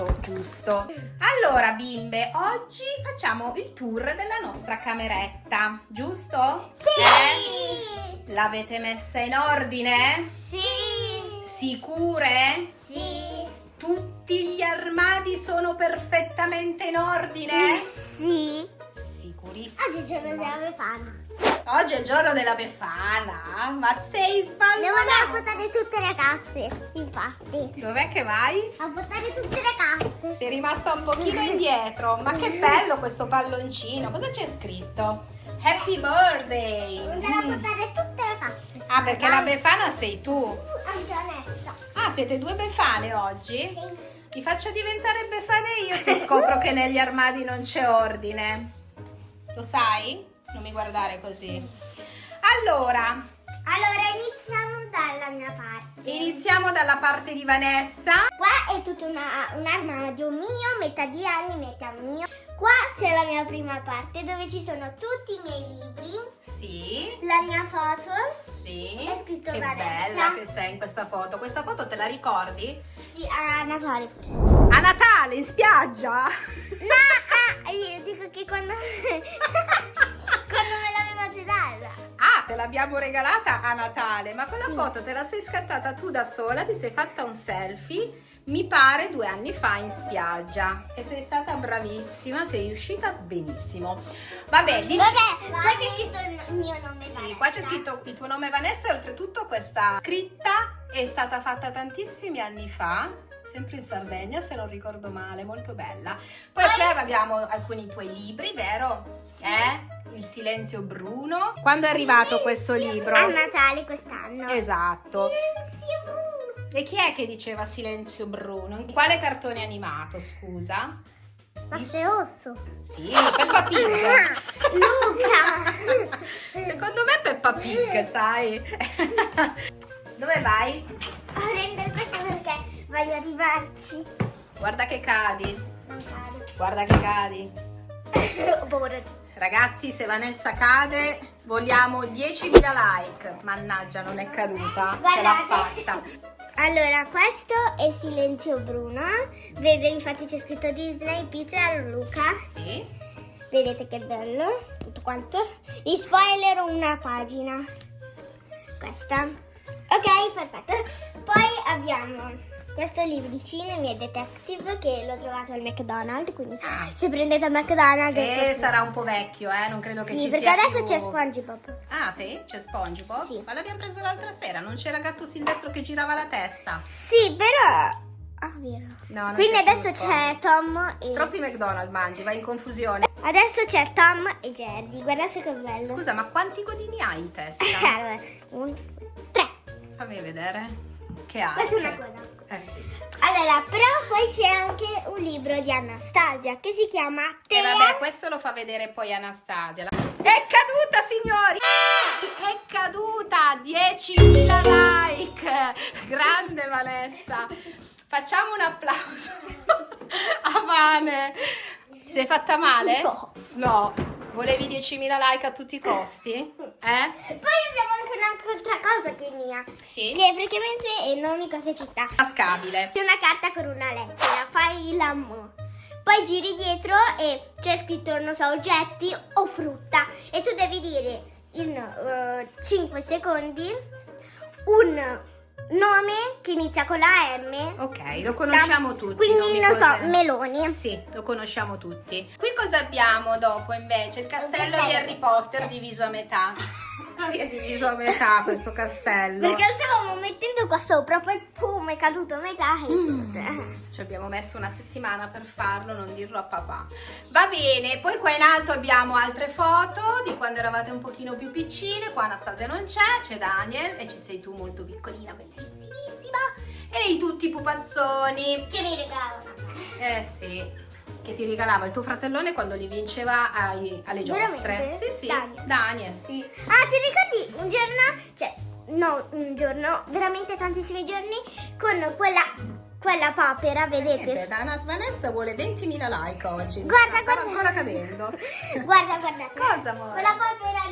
Ecco, giusto. Allora bimbe, oggi facciamo il tour della nostra cameretta, giusto? Sì. Eh? L'avete messa in ordine? Sì. Sicure? Sì. Tutti gli armadi sono perfettamente in ordine? Sì. Sicurissimo. Oggi il giorno della Befana. Oggi è il giorno della Befana, ma sei Devo andare a portare tutte le casse, infatti. Dov'è che vai? A portare tutte le casse. Sei rimasta un pochino indietro, ma che bello questo palloncino. Cosa c'è scritto? Happy birthday! Devo andare a Mm. portare tutte le casse. Ah, perché la Befana sei tu. Anche Vanessa. Ah, siete due Befane oggi? Sì. Ti faccio diventare Befane io se scopro che negli armadi non c'è ordine. Lo sai? Non mi guardare così. Allora, Allora iniziamo dalla mia parte. iniziamo dalla parte di Vanessa. Qua è tutto una- un armadio mio, metà di anni, metà mio. Qua c'è la mia prima parte dove ci sono tutti i miei libri, Sì. la mia foto. Sì. È scritto che Vanessa. bella che sei in questa foto. Questa foto te la ricordi? Sì, a Natale forse. A Natale in spiaggia. No, ah, io dico che quando, quando me l'avevate data. Ah, te l'abbiamo regalata a Natale, ma quella Sì. foto te la sei scattata tu da sola, ti sei fatta un selfie, mi pare due anni fa in spiaggia. E sei stata bravissima, sei riuscita benissimo. Vabbè, dici... Vabbè, qua c'è scritto il mio nome. Sì, Vanessa. qua c'è scritto il tuo nome Vanessa e oltretutto questa scritta è stata fatta tantissimi anni fa, sempre in Sardegna se non ricordo male, molto bella. Poi qui abbiamo alcuni tuoi libri, vero? Eh? Il silenzio Bruno. Quando è arrivato questo libro? A Natale quest'anno. Esatto. Silenzio Bruno. E chi è che diceva silenzio Bruno? Quale cartone animato, scusa? Masceosso. Sì, Peppa Pig. Luca. Secondo me Peppa Pig, sai? Dove vai? A prendere questo perché voglio arrivarci. Guarda che cadi. Non cade. Guarda che cadi. Ho paura di- Ragazzi, se Vanessa cade, vogliamo 10.000 like. Mannaggia, non è caduta. Ce l'ha Guardate. fatta. Allora, questo è Silenzio Bruno. Vede, infatti c'è scritto Disney, Pixar, Luca. Sì. Vedete che bello, tutto quanto. Vi spoilerò una pagina. Questa. Ok, perfetto. Poi abbiamo questo libricino, miei detective, che l'ho trovato al McDonald's, quindi se prendete al McDonald's... E così. sarà un po' vecchio, eh? Non credo che Sì, ci perché sia adesso più... c'è SpongeBob. Ah, sì? C'è SpongeBob? Sì. Ma l'abbiamo preso l'altra sera, non c'era gatto Silvestro che girava la testa. Sì, però... Ah, vero. No, Quindi adesso c'è Tom e... Troppi McDonald's mangi, vai in confusione. Adesso c'è Tom e Jerry. Guardate che bello. Scusa, ma quanti codini hai in testa? Allora, un, tre. Fammi vedere. Che Questa è una coda. Eh sì. Allora, però poi c'è anche un libro di Anastasia che si chiama E Tea. vabbè, questo lo fa vedere poi Anastasia. È caduta, signori! È caduta! 10.000 like! Grande Vanessa! Facciamo un applauso a Vane. Ti sei fatta male? No. No. Volevi 10.000 like a tutti i costi? Eh? Poi abbiamo anche un'altra cosa che è mia, Sì. che praticamente è non mi cosa città. Tascabile. C'è una carta con una lettera, fai l'amore. Poi giri dietro e c'è scritto, non so, oggetti o frutta. E tu devi dire in 5 secondi un nome che inizia con la M. Ok, lo conosciamo tutti. Quindi, non so, cose- meloni. Sì, lo conosciamo tutti. Qui cosa abbiamo dopo invece? Il castello di Harry Potter diviso a metà. Si è diviso a metà questo castello. Perché lo stavamo mettendo qua sopra, poi pum, è caduto a metà. Mm. Ci abbiamo messo una settimana per farlo, non dirlo a papà. Va bene, poi qua in alto abbiamo altre foto di quando eravate un pochino più piccine. Qua Anastasia non c'è, c'è Daniel e ci sei tu molto piccolina, bellissimissima. E i tutti i pupazzoni. Che mi regalavano. Eh sì, che ti regalava il tuo fratellone quando li vinceva ai- alle giostre. Veramente? Sì, sì, Daniel. Daniel, sì. Ah, ti ricordi un giorno, cioè, no, un giorno, veramente tantissimi giorni, con quella quella papera, vedete? Niente, Dana Vanessa vuole 20.000 like oggi. Guarda, guarda. ancora cadendo. Guarda, guardate. Cosa, amore? Quella papera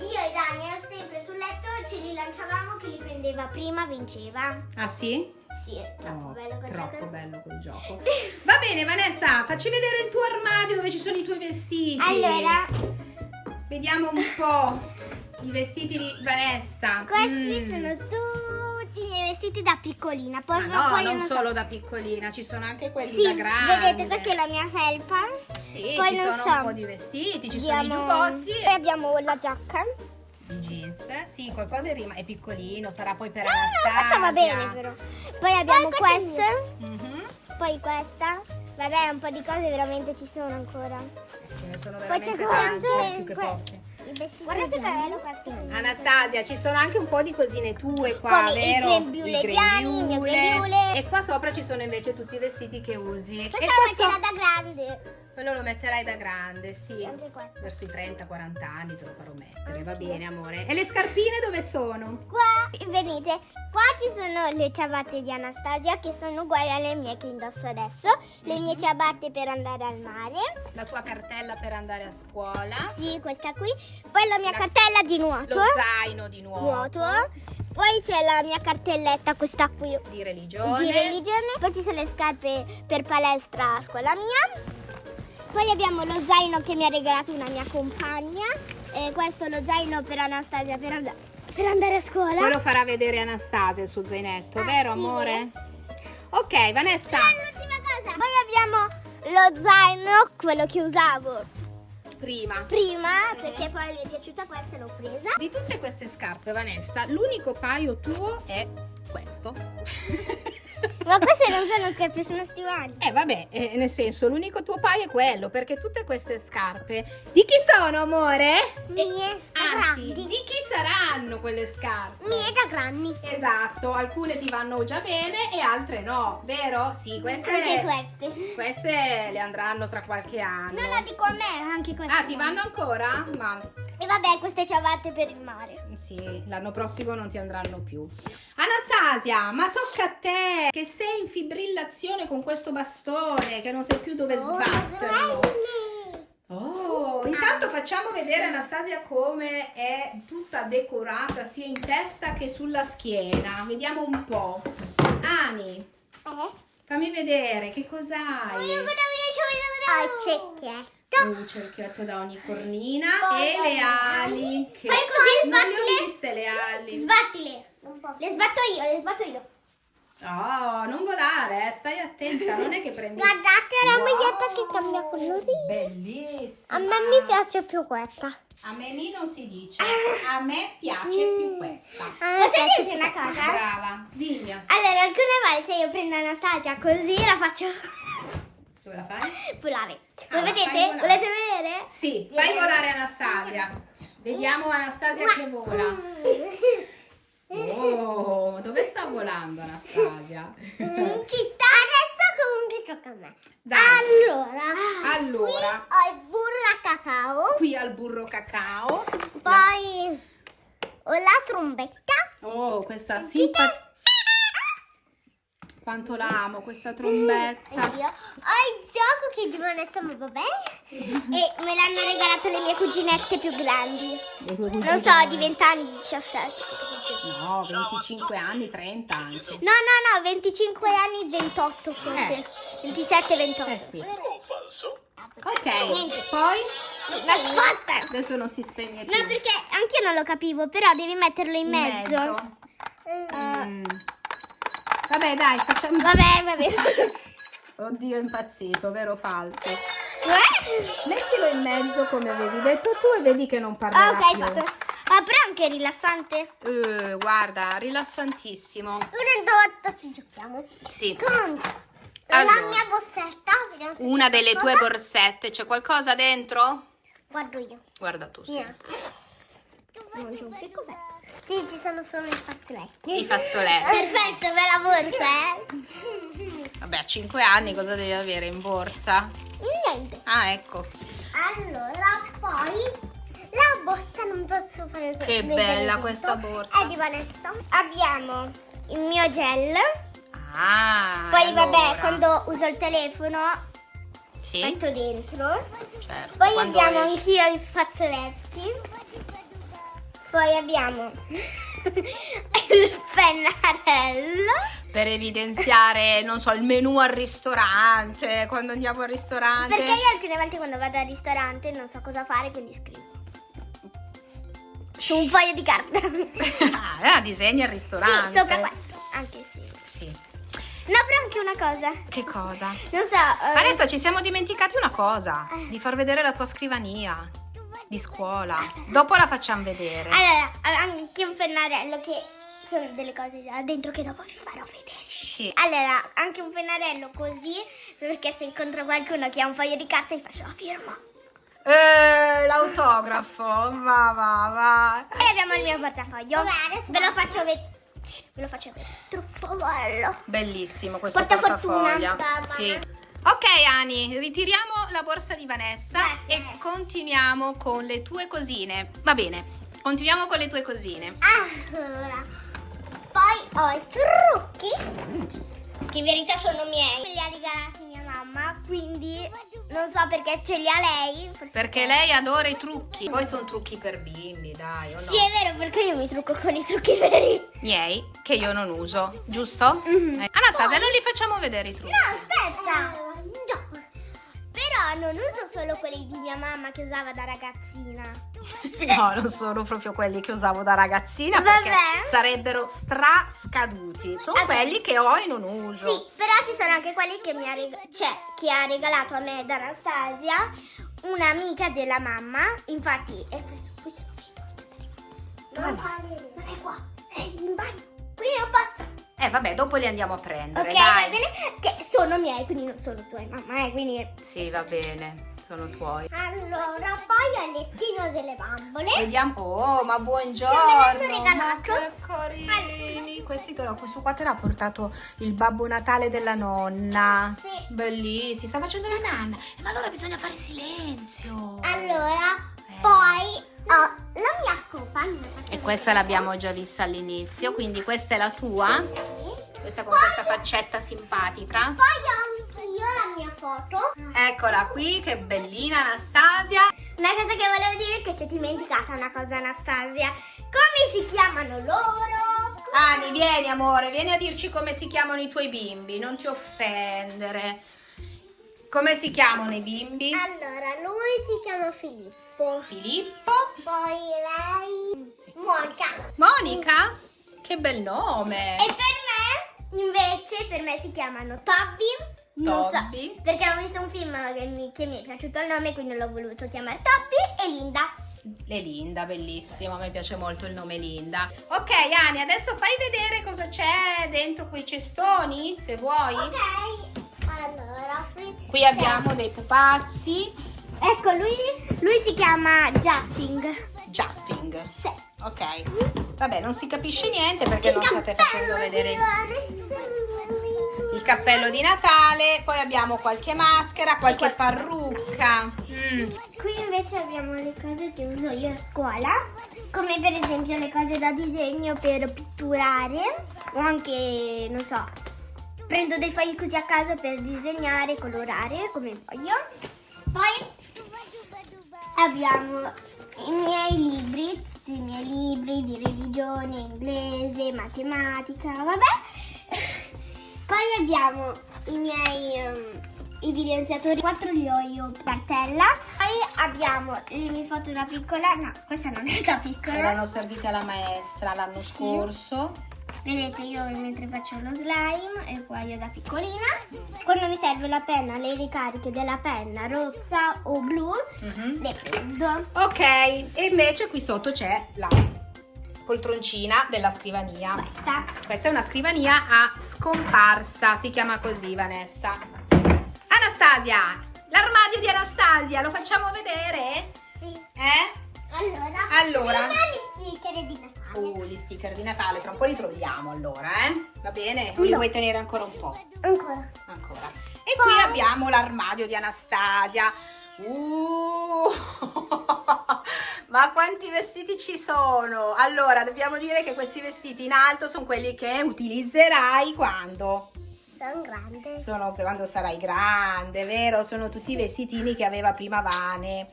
io e Daniel sempre sul letto ce li lanciavamo che li prendeva prima, vinceva. Ah sì? Sì, è troppo Oh, bello quel troppo gioco. bello quel gioco. Va bene Vanessa, facci vedere il tuo armadio dove ci sono i tuoi vestiti. Allora, Vediamo un po' i vestiti di Vanessa. questi Mm. sono tutti vestiti da piccolina. Poi, Ma no, poi non so- solo da piccolina, ci sono anche quelli Sì, da grande. vedete, questa è la mia felpa. Sì, poi ci non sono so. un po' di vestiti, ci sono i Abbiamo- giubbotti Poi abbiamo la giacca. i jeans. Sì, qualcosa è, rima- è piccolino, sarà poi per No, no, Anastasia. questa va bene però. Poi abbiamo questa. Mhm. Poi questa. Vabbè, un po' di cose veramente ci sono ancora. Ce ne sono Poi veramente c'è tante, questo. più che que- poche. I vestiti Guardate che bello cartino. Anastasia, ci sono anche un po' di cosine tue qua, Come il vero? grembiule Diani, il mio grembiule. E qua sopra ci sono invece tutti i vestiti che usi. Questa e la qua metterà so- da grande. quello lo metterai da grande, sì. Anche questo. Verso i 30-40 anni te lo farò mettere, va bene amore. E le scarpine dove sono? Qua, venite, qua ci sono le ciabatte di Anastasia che sono uguali alle mie che indosso adesso. Le mie ciabatte per andare al mare. La tua cartella per andare a scuola. Sì, questa qui. Poi la mia La- cartella di nuoto. Lo zaino di nuovo. Nuoto. Poi c'è la mia cartelletta, questa qui Di religione. di religione. Poi ci sono le scarpe per palestra a scuola mia. Poi abbiamo lo zaino che mi ha regalato una mia compagna. E questo è lo zaino per Anastasia per, and- per andare a scuola. Poi lo farà vedere Anastasia il suo zainetto, Ah, vero sì, amore? Ok, Vanessa. L'ultima cosa. Poi abbiamo lo zaino, quello che usavo Prima. prima, perché poi mi è piaciuta questa e l'ho presa. Di tutte queste scarpe, Vanessa, l'unico paio tuo è questo. Ma queste non sono scarpe, sono stivali. Eh vabbè, eh, nel senso, l'unico tuo paio è quello, perché tutte queste scarpe di chi sono, amore? Mie Anzi, grandi. di chi saranno quelle scarpe? Mie da grandi. Esatto, alcune ti vanno già bene e altre no, vero? Sì, queste, Anche queste. queste le andranno tra qualche anno. No, no, dico a me, anche queste. Ah, ti vanno ancora? Ma E vabbè, queste ciabatte per il mare. sì, l'anno prossimo non ti andranno più. Anastasia, ma tocca a te che sei in fibrillazione con questo bastone, che non sai più dove sbatterlo. Oh, intanto facciamo vedere Anastasia come è tutta decorata sia in testa che sulla schiena. Vediamo un po'. Ani, Eh? fammi vedere che cos'hai. Ho il cecchetto. Un cerchietto da ogni cornina Poi e le ali. Che Fai così, non le ho sbattile. viste le ali. Sbattile. Le sbatto io, le sbatto io. No, non volare, eh, stai attenta, non è che prendi. Guardate la Wow, maglietta che cambia colore. Bellissima. A me mi piace più questa. A me mi non si dice. A me piace più questa. Posso dirti una cosa? Brava, dimmi. Allora, alcune volte io prendo Anastasia così la faccio Dove la fai? volare. Ah, Lo la fai vedete? volare. Volete vedere? Sì, fai volare Anastasia. Vediamo Anastasia che vola. Oh, dove sta volando Anastasia? In città. Adesso comunque tocca a me. Dai. Allora, Allora, ho il burro a cacao, qui al burro cacao. poi ho la trombetta. Oh, questa simpatia. Quanto la amo questa trombetta. Anch'io. Ho il gioco che di Vanessa ma vabbè. E me l'hanno regalato le mie cuginette più grandi. Non so, di 20 anni, 17. cosa sia. No, 25 anni, 30 anche. No, no, no, 25 anni, 28 forse. Eh. 27, 28. Eh sì. Ok, Niente. poi Sì, ma sposta! adesso non si spegne più. No, perché anch'io non lo capivo, però devi metterlo in, In mezzo. Mm. Vabbè, dai, facciamo. Vabbè, vabbè. Oddio, è impazzito, vero o falso? Mettilo in mezzo come avevi detto tu e vedi che non parlerà ok, più. fatto. Ah, però anche rilassante. Eh, guarda, rilassantissimo. Una volta ci giochiamo. Sì. Con Allora. la mia borsetta. Una delle tue qualcosa. borsette, c'è qualcosa dentro? Guardo io. Guarda tu, sì. Mia. So che cos'è. Sì, ci sono solo i fazzoletti. I fazzoletti. Perfetto, bella borsa, eh? Vabbè, a 5 anni cosa devi avere in borsa? Niente. Ah, ecco. Allora, poi la borsa, non posso fare Che vedere bella tutto. questa borsa. È di Vanessa. Abbiamo il mio gel. Ah, Poi allora. vabbè, quando uso il telefono Sì, metto dentro. certo. Poi abbiamo anch'io i fazzoletti. Poi abbiamo il pennarello. Per evidenziare, non so, il menù al ristorante, quando andiamo al ristorante. Perché io alcune volte quando vado al ristorante non so cosa fare, quindi scrivo. Su un foglio di carta. ah, disegna il ristorante. Sì, sopra questo. Anche sì. Sì. No, però anche una cosa. Che cosa? Non so. eh, Vanessa, ci siamo dimenticati una cosa, Eh. di far vedere la tua scrivania di scuola. Dopo la facciamo vedere. Allora, anche un pennarello che sono delle cose là dentro che dopo vi farò vedere. Sì. Allora, anche un pennarello così, perché se incontro qualcuno che ha un foglio di carta gli faccio la firma. Eh, l'autografo, va, va, va. E abbiamo il mio portafoglio. Ve lo faccio vedere. Ve lo faccio vedere. Troppo bello. Bellissimo questo Porta portafoglio. fortuna. Sì. Ok Ani, ritiriamo la borsa di Vanessa Grazie. e continuiamo con le tue cosine. Va bene, continuiamo con le tue cosine. Allora, poi ho i trucchi, che in verità sono miei. Me li ha regalati mia mamma, quindi non so perché ce li ha lei. Perché lei adora i trucchi. Poi sono trucchi per bimbi, dai, o no? Sì, è vero, perché io mi trucco con i trucchi veri. Miei, che io non uso, giusto? Mhm. Eh, Anastasia, non li facciamo vedere i trucchi. No, aspetta. Però non uso solo quelli di mia mamma che usava da ragazzina. No, non sono proprio quelli che usavo da ragazzina perché Vabbè. sarebbero strascaduti. Sono Vabbè. quelli che ho e non uso. Sì, però ci sono anche quelli che mi ha, reg- cioè, che ha regalato a me da Anastasia, un'amica della mamma. Infatti, è questo, questo lo vedo, aspetta. Non, non è qua, è in bagno. Qui non posso. Eh vabbè, dopo li andiamo a prendere, Ok, dai. va bene? Che sono miei, quindi non sono tuoi, mamma, eh, quindi... Sì, va bene, sono tuoi. Allora, poi ho il lettino delle bambole. Vediamo. Oh, ma buongiorno. Che me l'hanno. Ma che carini. Questi te l'ho- questo qua te l'ha portato il Babbo Natale della nonna. Sì. Bellissimo, si sta facendo la nanna. Ma allora bisogna fare silenzio. Allora. Poi ho la mia copa. E questa l'abbiamo già vista all'inizio, quindi questa è la tua. Sì. Questa con questa faccetta simpatica. Poi ho anch'io la mia foto. Eccola qui, che bellina Anastasia. Una cosa che volevo dire è che si è dimenticata una cosa Anastasia. Come si chiamano loro? Ani, vieni amore, vieni a dirci come si chiamano i tuoi bimbi, non ti offendere. Come si chiamano i bimbi? Allora, lui si chiama Filippo. Filippo, Poi lei... Monica. Monica, che bel nome. E per me, invece, per me si chiamano Toby. Non Toby. so, perché ho visto un film che mi, che mi è piaciuto il nome, quindi l'ho voluto chiamare Toby e Linda. E Linda, bellissimo, a me piace molto il nome Linda. Ok Ani, adesso fai vedere cosa c'è dentro quei cestoni, se vuoi. Ok, allora. Qui abbiamo dei pupazzi. Ecco, lui, lui si chiama Justin. Justing. Sì. Ok. Vabbè, non si capisce niente perché non state facendo vedere il cappello di Natale. Poi abbiamo qualche maschera, qualche parrucca. Mm. Qui invece abbiamo le cose che uso io a scuola, come per esempio le cose da disegno per pitturare o anche, non so, prendo dei fogli così a caso per disegnare, colorare come voglio. Poi abbiamo i miei libri, i miei libri di religione, inglese, matematica, vabbè. Poi abbiamo i miei ehm, evidenziatori, quattro li ho io cartella. Poi abbiamo le mie foto da piccola, no, questa non è da piccola. Erano servite alla maestra l'anno Sì. scorso. Vedete io mentre faccio lo slime e qua io da piccolina. Quando mi serve la penna, le ricariche della penna rossa o blu, Mhm. le prendo. Ok, e invece qui sotto c'è la poltroncina della scrivania. Questa. Questa è una scrivania a scomparsa, si chiama così Vanessa. Anastasia, l'armadio di Anastasia, lo facciamo vedere? Sì. Eh? Allora. Allora. Prima gli sticker di Natale. Uh, gli sticker di Natale, tra un po' li troviamo allora, eh? Va bene? O li No. vuoi tenere ancora un po'? Ancora. Ancora. E qui abbiamo l'armadio di Anastasia. Uh, Ma quanti vestiti ci sono? Allora, dobbiamo dire che questi vestiti in alto sono quelli che utilizzerai quando? Sono grande. Sono quando sarai grande, vero? Sono tutti i vestitini che aveva prima Vane.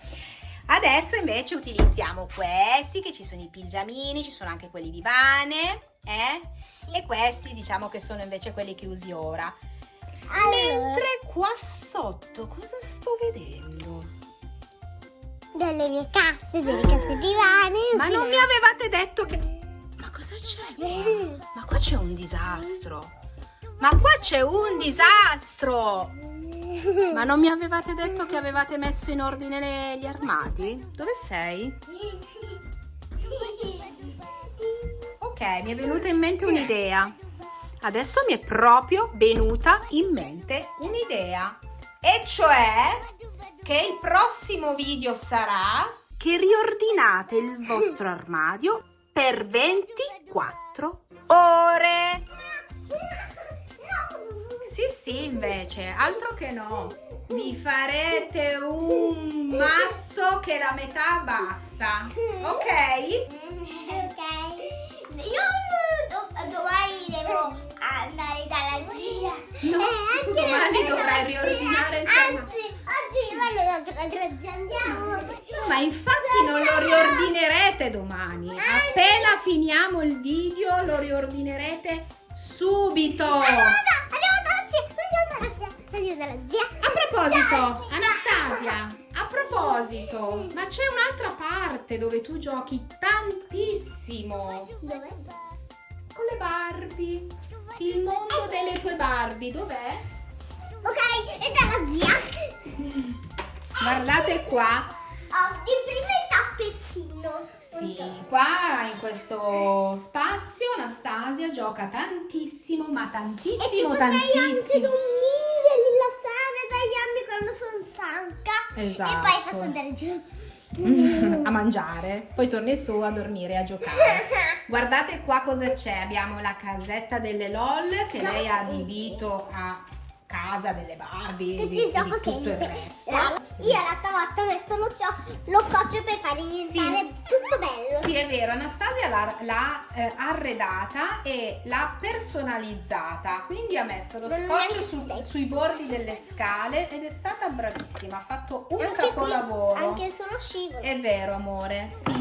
Adesso invece utilizziamo questi, che ci sono i pigiamini, ci sono anche quelli di Vane, eh? E questi diciamo che sono invece quelli che usi ora. Allora, Mentre qua sotto cosa sto vedendo? delle mie casse, delle casse divane. Ma non mi avevate detto che... Ma cosa c'è qua? Ma qua c'è un disastro. Ma qua c'è un disastro. Ma non mi avevate detto che avevate messo in ordine le- gli armadi? Dove sei? Ok, mi è venuta in mente un'idea. Adesso mi è proprio venuta in mente un'idea. E cioè che il prossimo video sarà che riordinate il vostro armadio per 24 ore. Sì, invece, altro che no. Vi farete un mazzo che la metà basta. Ok? Ok. Io do- domani devo andare dalla zia. No, Eh, domani dovrai riordinare il tuo Anzi, oggi vado da dalla zia, andiamo. Ma infatti non lo riordinerete domani. Appena finiamo il video lo riordinerete subito. Andiamo andiamo dalla zia. A proposito, Anastasia, a proposito, ma c'è un'altra parte dove tu giochi tantissimo Dov'è? con le Barbie. Il mondo delle tue Barbie, dov'è? Ok, è dalla zia. Guardate qua. Ho il primo tappettino. Sì, qua in questo spazio Anastasia gioca tantissimo, ma E ci tantissimo, anche tantissimo. dormire, rilassare, tagliarmi quando sono stanca. Esatto. E poi posso andare giù. a mangiare, poi torni su a dormire e a giocare. Guardate qua cosa c'è, abbiamo la casetta delle LOL che lei ha adibito a casa delle Barbie E di, di gioco tutto il sempre. resto. La- Io l'altra volta questo lo, cio- lo coccio per far diventare tutto bello. Sì, è vero, Anastasia l'ha, eh, arredata e l'ha personalizzata, quindi ha messo lo Non scotch su- te. sui bordi delle scale ed è stata bravissima, ha fatto un Anche qui, capolavoro. anche sullo scivolo. È vero, amore, sì.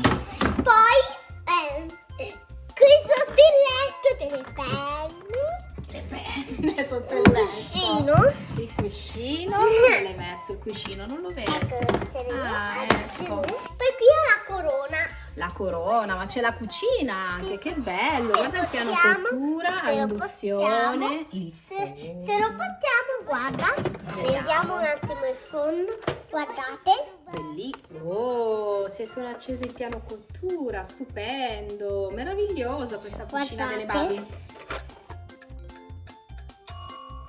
Poi, eh, qui sotto il letto delle penne. Le penne sotto il letto. cuscino. Il cuscino, dove l'hai messo il cuscino? Non lo vedo. Ecco, ce l'ho. Ah, Attenzione. ecco. Poi qui ho la corona. La corona, ma c'è la cucina anche, Sì, che bello. Se Guarda il piano cottura, se a lo induzione, possiamo, il Se, se lo portiamo, guarda. Vediamo un attimo il fondo. Guardate. Belli. Oh, se sono accesi il piano cottura, stupendo, meraviglioso questa cucina delle Guardate.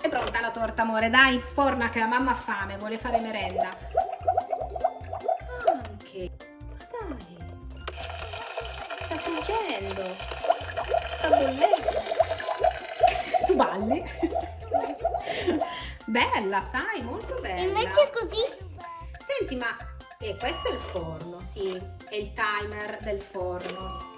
È pronta la torta, amore? Dai, sforna che la mamma ha fame, vuole fare merenda. Anche. Ma dai. Sta friggendo. Sta bollendo. Tu balli? Bella, sai, molto bella. Invece così. Senti, ma eh, questo è il forno, sì, è il timer del forno.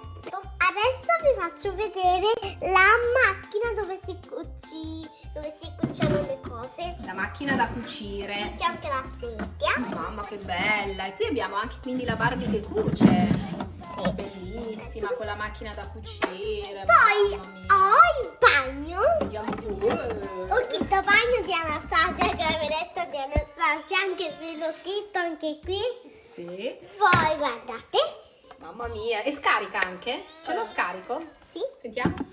Adesso vi faccio vedere la macchina dove si cuci, dove si cuciano le cose. La macchina da cucire. C'è anche la sedia. Mamma che bella! E qui abbiamo anche quindi la Barbie che cuce. Sì. Bellissima, con la macchina da cucire. Poi ho il bagno. Ho chitto bagno di Anastasia, detto di Anastasia, anche se l'ho chitto anche qui. Sì, Poi guardate. Mamma mia. E scarica anche? Ce lo scarico? Sì. Sentiamo.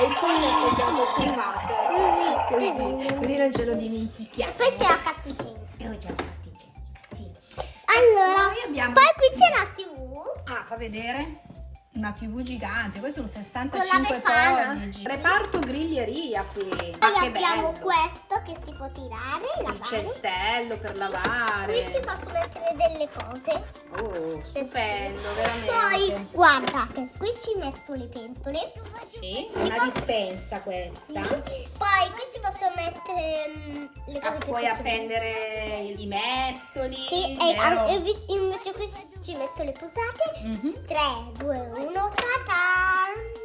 E il phone è appoggiato sul water. Così. Così, così non ce lo dimentichiamo. Poi c'è la catticina. E poi c'è la particella. Sì. Allora, Poi abbiamo- poi qui c'è la TV. Ah, fa vedere. Una TV gigante, questo è un Con 65 la Befana. pollici. Reparto griglieria qui. Poi che abbiamo bello. Questo che si può tirare, Il lavare. cestello per Qui ci lavare. posso mettere delle cose. Oh, stupendo, veramente. Poi guardate, qui ci metto le pentole. Sì, Ci una posso- dispensa Sì. questa. Poi qui ci posso mettere mm, le Ah, cose per puoi appendere i mestoli. Sì, e vero? e invece qui ci metto le posate. Mhm. 3, 2, 1, ta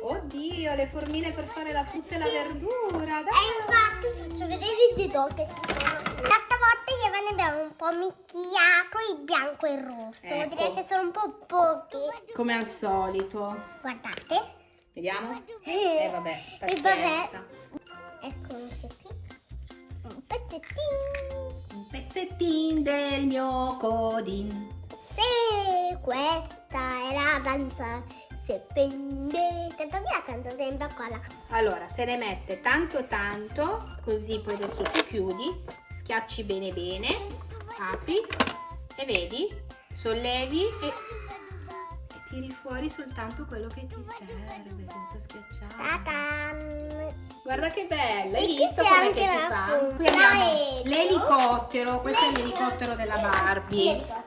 Oddio, le formine per fare la frutta e la Sì. verdura. Dai. E infatti faccio vedere i dedò che ci sono. L'altra volta ve ne abbiamo un po' mischiato il bianco e il rosso. Ecco. Che sono un po' pochi. Come al solito. Guardate. Vediamo? Eh, Eh vabbè, E vabbè. pazienza. Ecco anche qui. Un pezzettino. Un pezzettin del mio codin. Se questa è la danza, se pende. Canto via, canto sempre qua. Allora, se ne mette tanto tanto, così poi adesso tu chiudi, schiacci bene bene, apri e vedi, sollevi e, e tiri fuori soltanto quello che ti serve senza schiacciare. Guarda che bello, hai visto come che si fa? Qui abbiamo l'elicottero, questo è l'elicottero della Barbie.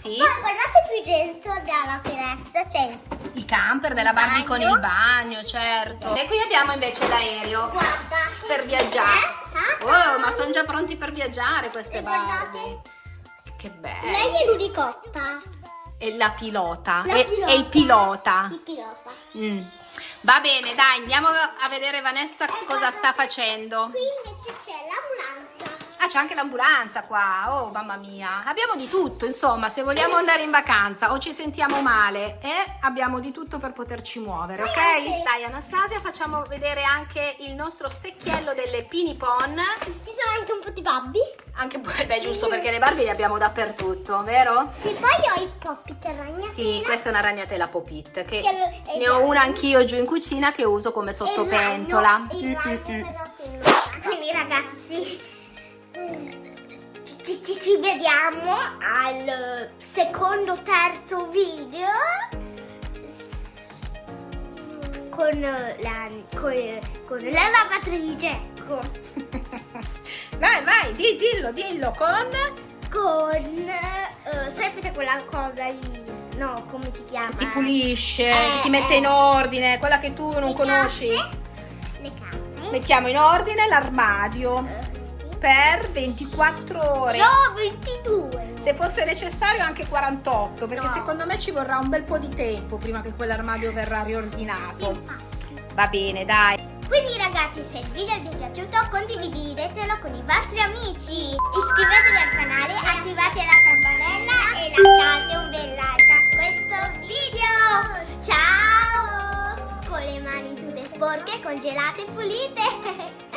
Sì. Poi guardate qui dentro dalla finestra c'è Il camper della Barbie con il bagno, certo. E qui abbiamo invece l'aereo guarda per viaggiare. Eh? Oh, ma sono già pronti per viaggiare queste E. Barbie. Che bello. Lei è l'unicotta. E la pilota. La e, pilota. e il pilota. Il pilota. Mm. Va bene, dai, andiamo a vedere Vanessa cosa sta facendo. Qui invece c'è l'ambulanza. Ah, c'è anche l'ambulanza qua. Oh, mamma mia. Abbiamo di tutto, insomma, se vogliamo andare in vacanza o ci sentiamo male, eh, abbiamo di tutto per poterci muovere, ok? Dai, Anastasia, facciamo vedere anche il nostro secchiello delle pinipon. Ci sono anche un po' di babbi. Anche beh, giusto perché le Barbie le abbiamo dappertutto, vero? Sì, poi ho i poppit ragnatela. Sì, questa è una ragnatela Popit che Che ne ho il una anch'io giù in cucina che uso come E il sottopentola. ragno- Il ragno mm, mm. però Quindi ragazzi, ci, ci- vediamo al secondo, terzo video con la, con, con la lavatrice. Con, Vai, vai, di- dillo, dillo con con eh, sapete quella cosa lì? No, come si chiama? che si pulisce, Eh, che si mette eh. in ordine, quella che tu non Le conosci. casse, Le casse. Mettiamo in ordine l'armadio Eh, per 24 ore. No, 22. Se fosse necessario anche 48, perché no. secondo me ci vorrà un bel po' di tempo prima che quell'armadio verrà riordinato. Infatti. Va bene, dai. Quindi ragazzi, se il video vi è piaciuto, condividetelo con i vostri amici. Iscrivetevi al canale, attivate la campanella e lasciate un bel like a questo video. Ciao! Con le mani tutte sporche, congelate e pulite.